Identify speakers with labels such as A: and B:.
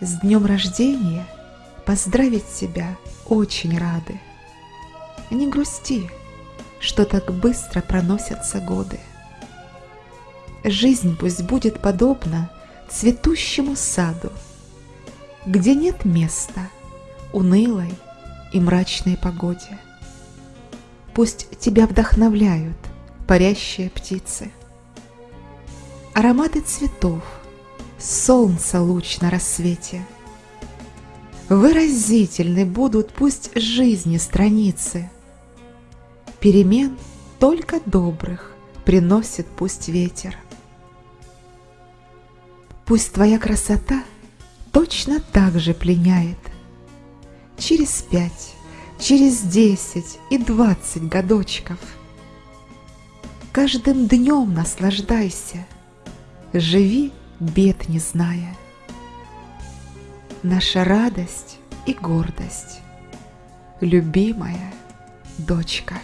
A: С днем рождения поздравить тебя очень рады. Не грусти, что так быстро проносятся годы. Жизнь пусть будет подобна цветущему саду, Где нет места унылой и мрачной погоде. Пусть тебя вдохновляют парящие птицы. Ароматы цветов, солнца луч на рассвете. Выразительны будут пусть жизни страницы. Перемен только добрых приносит пусть ветер. Пусть твоя красота точно так же пленяет. Через пять, через десять и двадцать годочков. Каждым днем наслаждайся, живи бед не зная. Наша радость и гордость, любимая дочка.